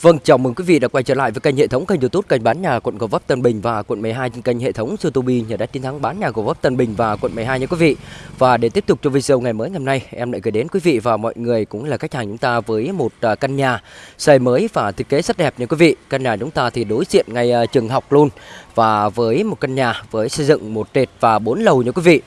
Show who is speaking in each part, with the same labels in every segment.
Speaker 1: Vâng, chào mừng quý vị đã quay trở lại với kênh hệ thống kênh YouTube kênh bán nhà quận Gò Vấp Tân Bình và quận 12 trên kênh hệ thống YouTube nhà đất chiến thắng bán nhà Gò Vấp Tân Bình và quận 12 nha quý vị. Và để tiếp tục cho video ngày mới ngày hôm nay, em lại gửi đến quý vị và mọi người cũng là khách hàng chúng ta với một à, căn nhà xây mới và thiết kế rất đẹp nha quý vị. Căn nhà chúng ta thì đối diện ngay à, trường học luôn và với một căn nhà với xây dựng một trệt và bốn lầu nha quý vị.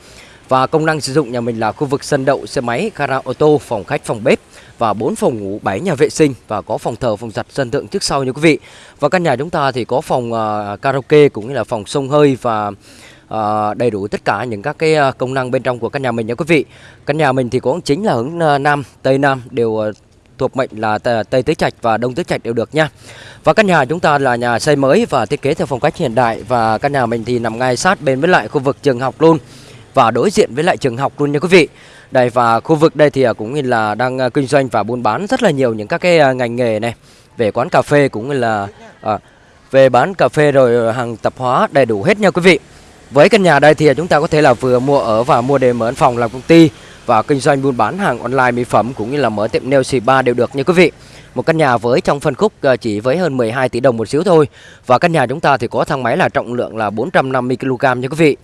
Speaker 1: Và công năng sử dụng nhà mình là khu vực sân đậu xe máy, gara ô tô, phòng khách, phòng bếp và 4 phòng ngủ, 7 nhà vệ sinh và có phòng thờ, phòng giặt sân thượng trước sau nha quý vị. Và căn nhà chúng ta thì có phòng uh, karaoke cũng như là phòng sông hơi và uh, đầy đủ tất cả những các cái à, công năng bên trong của căn nhà mình nha quý vị. Căn nhà mình thì có chính là hướng uh, nam, tây nam đều uh, thuộc mệnh là Tây Tứ Trạch và Đông Tứ Trạch đều được nha. Và căn nhà chúng ta là nhà xây mới và thiết kế theo phong cách hiện đại và căn nhà mình thì nằm ngay sát bên với lại khu vực trường học luôn và đối diện với lại trường học luôn nha quý vị. Đây và khu vực đây thì à, cũng như là đang à, kinh doanh và buôn bán rất là nhiều những các cái à, ngành nghề này về quán cà phê cũng như là à, về bán cà phê rồi hàng tạp hóa đầy đủ hết nha quý vị. Với căn nhà đây thì chúng ta có thể là vừa mua ở và mua để mở phòng làm công ty và kinh doanh buôn bán hàng online mỹ phẩm cũng như là mở tiệm nail spa đều được nha quý vị. Một căn nhà với trong phân khúc chỉ với hơn 12 tỷ đồng một xíu thôi. Và căn nhà chúng ta thì có thang máy là trọng lượng là 450 kg nha quý vị.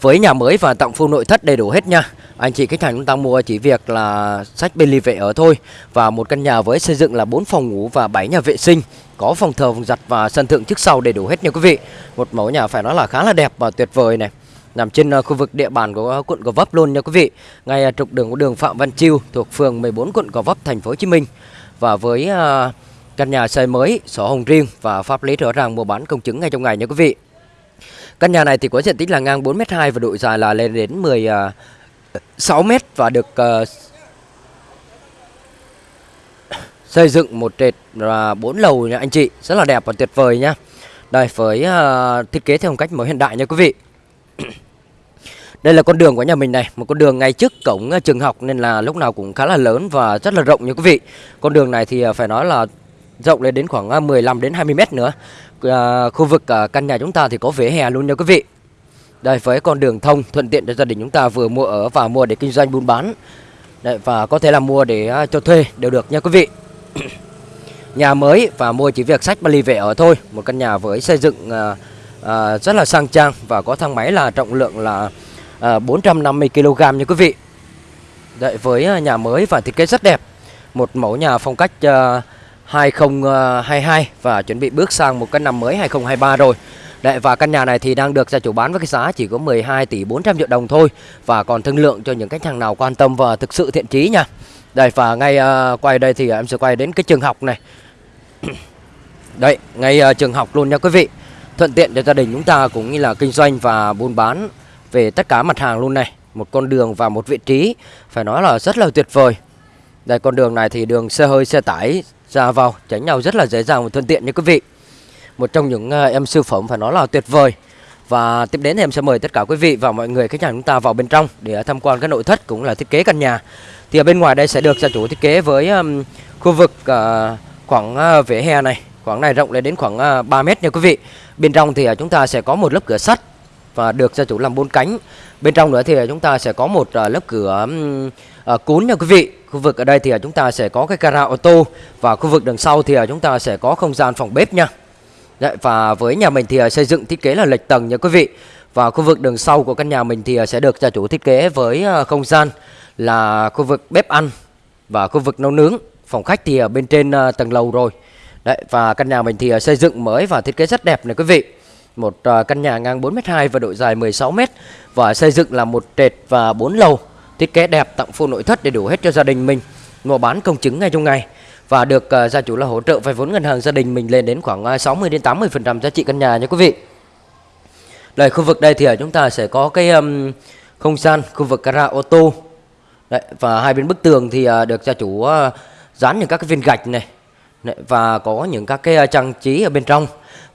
Speaker 1: Với nhà mới và tặng full nội thất đầy đủ hết nha anh chị khách hàng chúng ta mua chỉ việc là sách bên ly vệ ở thôi Và một căn nhà với xây dựng là 4 phòng ngủ và 7 nhà vệ sinh Có phòng thờ, phòng giặt và sân thượng trước sau đầy đủ hết nha quý vị Một mẫu nhà phải nói là khá là đẹp và tuyệt vời này nằm trên ờ, khu vực địa bàn của ờ, quận Gò Vấp luôn nha quý vị. Ngay ờ, trục đường của đường Phạm Văn Chiêu thuộc phường 14 quận Gò Vấp thành phố Hồ Chí Minh. Và với căn nhà xây mới, sổ hồng riêng và pháp lý rõ ràng mua bán công chứng ngay trong ngày nha quý vị. Căn nhà này thì có diện tích là ngang 4m2 và độ dài là lên đến 6 mét và được uh, xây dựng một trệt và bốn lầu nha anh chị, rất là đẹp và tuyệt vời nhá. Đây với uh, thiết kế theo một cách mới hiện đại nha quý vị. Đây là con đường của nhà mình này, một con đường ngay trước cổng ờ, trường học nên là lúc nào cũng khá là lớn và rất là rộng nha quý vị. Con đường này thì phải nói là rộng lên đến khoảng 15 đến 20 mét nữa à, khu vực à, căn nhà chúng ta thì có vỉa hè luôn nha quý vị đây với con đường thông thuận tiện cho gia đình chúng ta vừa mua ở và mua để kinh doanh buôn bán. Đấy, và có thể là mua để à, cho thuê đều được nha quý vị. Nhà mới và mua chỉ việc sách Bali về ở thôi. Một căn nhà với xây dựng à, à, rất là sang trang và có thang máy là trọng lượng là à, 450 kg nha quý vị. Đấy, với à, nhà mới và thiết kế rất đẹp. Một mẫu nhà phong cách à, 2022 à, và chuẩn bị bước sang một căn năm mới 2023 rồi. Đấy, và căn nhà này thì đang được gia chủ bán với cái giá chỉ có 12 tỷ 400 triệu đồng thôi và còn thương lượng cho những khách hàng nào quan tâm và thực sự thiện chí nha. Đây và ngay uh, quay đây thì em sẽ quay đến cái trường học này. Đây, ngay uh, trường học luôn nha quý vị. Thuận tiện cho gia đình chúng ta cũng như là kinh doanh và buôn bán về tất cả mặt hàng luôn này. Một con đường và một vị trí phải nói là rất là tuyệt vời. Đây con đường này thì đường xe hơi xe tải ra vào tránh nhau rất là dễ dàng và thuận tiện nha quý vị một trong những ờ, em siêu phẩm phải nói là tuyệt vời. Và tiếp đến thì em sẽ mời tất cả quý vị và mọi người khách hàng chúng ta vào bên trong để ờ, tham quan cái nội thất cũng là thiết kế căn nhà. Thì ở bên ngoài đây sẽ được gia chủ thiết kế với um, khu vực uh, khoảng uh, vỉa hè này. Khoảng này rộng lên đến khoảng uh, 3 mét nha quý vị. Bên trong thì uh, chúng ta sẽ có một lớp cửa sắt và được gia chủ làm bốn cánh. Bên trong nữa thì chúng ta sẽ có một uh, lớp cửa um, uh, cún nha quý vị. Khu vực ở đây thì chúng ta sẽ có cái gara ô tô và khu vực đằng sau thì chúng ta sẽ có không gian phòng bếp nha. Đấy, và với nhà mình thì à, xây dựng thiết kế là lệch tầng nha quý vị. Và khu vực đường sau của căn nhà mình thì à, sẽ được gia chủ thiết kế với à, không gian là khu vực bếp ăn và khu vực nấu nướng. Phòng khách thì ở bên trên tầng lầu rồi. Đấy, và căn nhà mình thì xây dựng mới và thiết kế rất đẹp này quý vị. Một căn nhà ngang 4m2 và độ dài 16m và xây dựng là một trệt và 4 lầu thiết kế đẹp tặng full nội thất để đủ hết cho gia đình mình. Mua bán công chứng ngay trong ngày và được uh, gia chủ là hỗ trợ vay vốn ngân hàng gia đình mình lên đến khoảng ờ, 60 đến 80 phần trăm giá trị căn nhà nha quý vị. Đây khu vực đây thì ở chúng ta sẽ có cái um, không gian khu vực gara ô tô. Đấy, và hai bên bức tường thì uh, được gia chủ uh, dán những các cái viên gạch này. Đấy, và có những các cái uh, trang trí ở bên trong.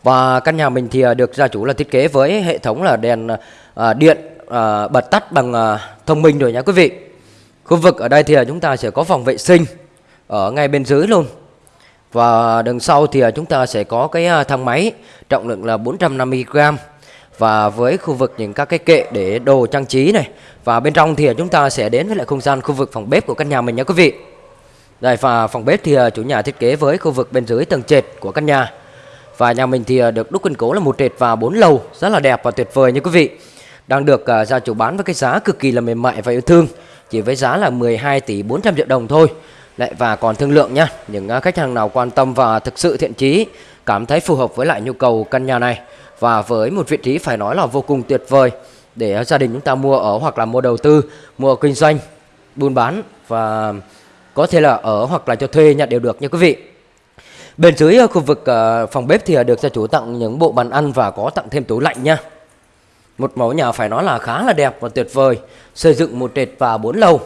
Speaker 1: Và căn nhà mình thì uh, được gia chủ là thiết kế với hệ thống là đèn uh, điện uh, bật tắt bằng uh, thông minh rồi nha quý vị. Khu vực ở đây thì chúng ta sẽ có phòng vệ sinh ở ngay bên dưới luôn Và đằng sau thì à, chúng ta sẽ có cái à, thang máy trọng lượng là 450g Và với khu vực những các cái kệ để đồ trang trí này Và bên trong thì à, chúng ta sẽ đến với lại không gian khu vực phòng bếp của căn nhà mình nha quý vị Đây và phòng bếp thì chủ nhà thiết kế với khu vực bên dưới tầng trệt của căn nhà. Và nhà mình thì được đúc kiên cố là một trệt và bốn lầu rất là đẹp và tuyệt vời như quý vị. Đang được gia chủ bán với cái giá cực kỳ là mềm mại và yêu thương, chỉ với giá là 12 tỷ 400 triệu đồng thôi. Lại và còn thương lượng nhé những à, khách hàng nào quan tâm và thực sự thiện chí, cảm thấy phù hợp với lại nhu cầu căn nhà này và với một vị trí phải nói là vô cùng tuyệt vời để gia đình chúng ta mua ở hoặc là mua đầu tư, mua kinh doanh, buôn bán và có thể là ở hoặc là cho thuê nhận đều được nha quý vị. Bên dưới à, khu vực à, phòng bếp thì được gia chủ tặng những bộ bàn ăn và có tặng thêm tủ lạnh nha. Một mẫu nhà phải nói là khá là đẹp và tuyệt vời, xây dựng một trệt và bốn lầu.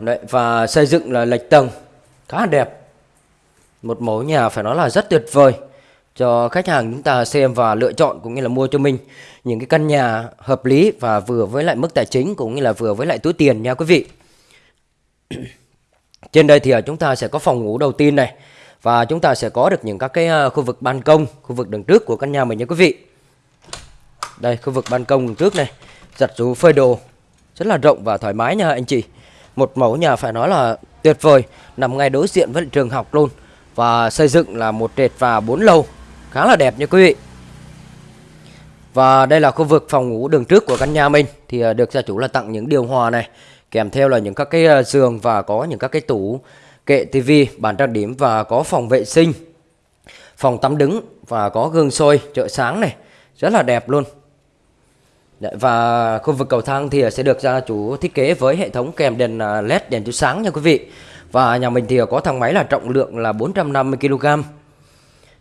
Speaker 1: Đấy, và xây dựng là lệch tầng khá là đẹp. Một mẫu nhà phải nói là rất tuyệt vời cho khách hàng chúng ta xem và lựa chọn cũng như là mua cho mình những cái căn nhà hợp lý và vừa với lại mức tài chính cũng như là vừa với lại túi tiền nha quý vị. Trên đây thì à, chúng ta sẽ có phòng ngủ đầu tiên này và chúng ta sẽ có được những các cái à, khu vực ban công, khu vực đường trước của căn nhà mình nha quý vị. Đây khu vực ban công đường trước này, giặt rũ phơi đồ rất là rộng và thoải mái nha anh chị. Một mẫu nhà phải nói là tuyệt vời, nằm ngay đối diện với trường học luôn và xây dựng là một trệt và bốn lầu khá là đẹp nha quý vị. Và đây là khu vực phòng ngủ đường trước của căn nhà mình thì à, được gia chủ là tặng những điều hòa này kèm theo là những các cái à, giường và có những các cái tủ kệ tivi, bàn trang điểm và có phòng vệ sinh, phòng tắm đứng và có gương soi trợ sáng này, rất là đẹp luôn. Dạ, và khu vực cầu thang thì sẽ được gia chủ thiết kế với hệ thống kèm đèn à, led đèn chiếu sáng nha quý vị. Và nhà mình thì có thang máy là trọng lượng là 450 kg.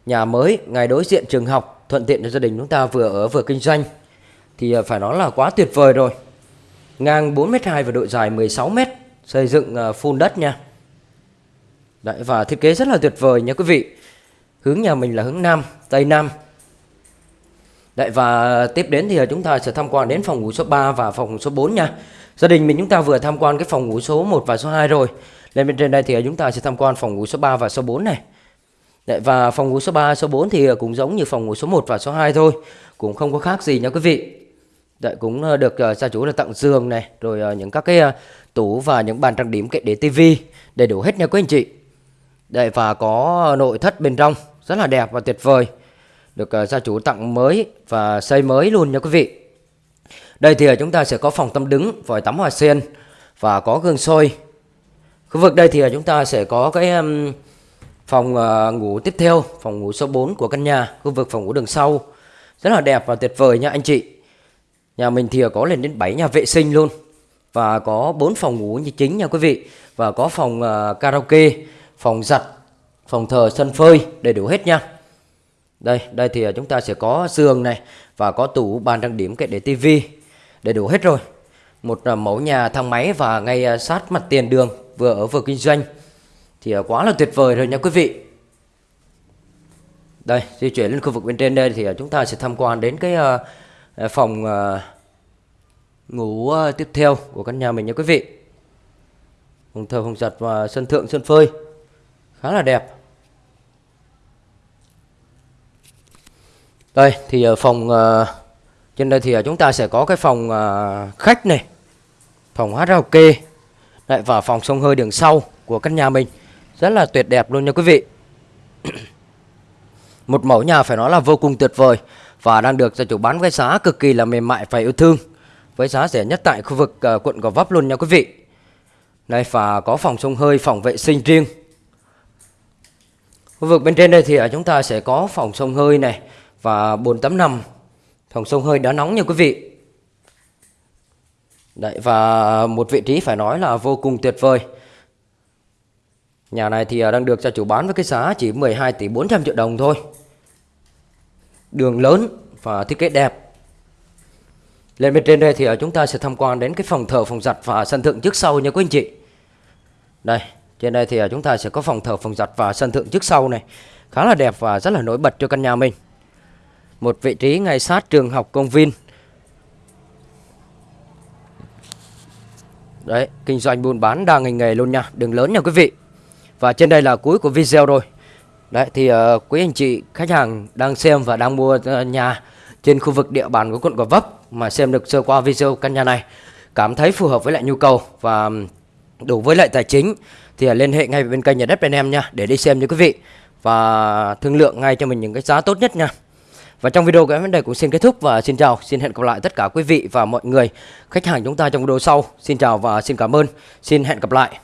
Speaker 1: Nhà mới ngay đối diện trường học thuận tiện cho gia đình chúng ta vừa ở vừa kinh doanh thì à, phải nói là quá tuyệt vời rồi. Ngang 4m2 và độ dài 16m, xây dựng à, full đất nha. Đấy và thiết kế rất là tuyệt vời nha quý vị. Hướng nhà mình là hướng Nam, Tây Nam. Đấy và tiếp đến thì chúng ta sẽ tham quan đến phòng ngủ số 3 và phòng ngủ số 4 nha. Gia đình mình chúng ta vừa tham quan cái phòng ngủ số 1 và số 2 rồi. Lên bên trên đây thì chúng ta sẽ tham quan phòng ngủ số 3 và số 4 này. Đấy, và phòng ngủ số 3, số 4 thì cũng giống như phòng ngủ số 1 và số 2 thôi. Cũng không có khác gì nha quý vị. Đấy, cũng ờ, được ờ, gia chủ là tặng giường này, rồi ờ, những các cái tủ và những bàn trang điểm kệ để tivi đầy đủ hết nha quý anh chị. Đấy, và có nội thất bên trong rất là đẹp và tuyệt vời. Được uh, gia chủ tặng mới và xây mới luôn nha quý vị. Đây thì ờ, chúng ta sẽ có phòng tắm đứng, vòi tắm hoa sen và có gương soi. Khu vực đây thì ờ, chúng ta sẽ có cái um, phòng uh, ngủ tiếp theo, phòng ngủ số 4 của căn nhà, khu vực phòng ngủ đường sau. Rất là đẹp và tuyệt vời nha anh chị. Nhà mình thì có lên đến 7 nhà vệ sinh luôn. Và có 4 phòng ngủ như chính nha quý vị. Và có phòng uh, karaoke phòng giặt, phòng thờ, sân phơi đầy đủ hết nha. Đây, đây thì à, chúng ta sẽ có giường này và có tủ bàn trang điểm kệ để tivi đầy đủ hết rồi. Một à, mẫu nhà thang máy và ngay à, sát mặt tiền đường vừa ở vừa kinh doanh thì quá là tuyệt vời rồi nha quý vị. Đây, di chuyển lên khu vực bên trên đây thì chúng ta sẽ tham quan đến cái phòng ngủ tiếp theo của căn nhà mình nha quý vị. Phòng thờ, phòng giặt và sân thượng, sân phơi khá là đẹp đây thì ở phòng uh, trên đây thì ờ, chúng ta sẽ có cái phòng uh, khách này phòng hát karaoke lại và phòng sông hơi đường sau của căn nhà mình. Rất là tuyệt đẹp luôn nha quý vị. Một mẫu nhà phải nói là vô cùng tuyệt vời và đang được gia chủ bán với giá cực kỳ là mềm mại và yêu thương với giá rẻ nhất tại khu vực uh, quận Gò Vấp luôn nha quý vị. Đây và có phòng sông hơi phòng vệ sinh riêng. Khu vực bên trên đây thì chúng ta sẽ có phòng sông hơi này và bồn tắm nằm. Phòng sông hơi đã nóng nha quý vị. Đấy và một vị trí phải nói là vô cùng tuyệt vời. Nhà này thì à, đang được gia chủ bán với cái giá chỉ 12 tỷ 400 triệu đồng thôi. Đường lớn và thiết kế đẹp. Lên bên trên đây thì à, chúng ta sẽ tham quan đến cái phòng thờ, phòng giặt và sân thượng trước sau nha quý anh chị. Đây, trên đây thì à, chúng ta sẽ có phòng thờ, phòng giặt và sân thượng trước sau này. Khá là đẹp và rất là nổi bật cho căn nhà mình. Một vị trí ngay sát trường học công viên. Đấy, kinh doanh buôn bán đa ngành nghề luôn nha, đường lớn nha quý vị. Và trên đây là cuối của video rồi. Đấy thì uh, quý anh chị khách hàng đang xem và đang mua uh, nhà trên khu vực địa bàn của quận Gò Vấp mà xem được sơ qua video căn nhà này cảm thấy phù hợp với lại nhu cầu và đủ với lại tài chính thì ờ, liên hệ ngay bên kênh nhà đất bên em nha để đi xem nha quý vị và thương lượng ngay cho mình những cái giá tốt nhất nha. Và trong video của em đề đây cũng xin kết thúc và xin chào, xin hẹn gặp lại tất cả quý vị và mọi người khách hàng chúng ta trong video sau. Xin chào và xin cảm ơn. Xin hẹn gặp lại.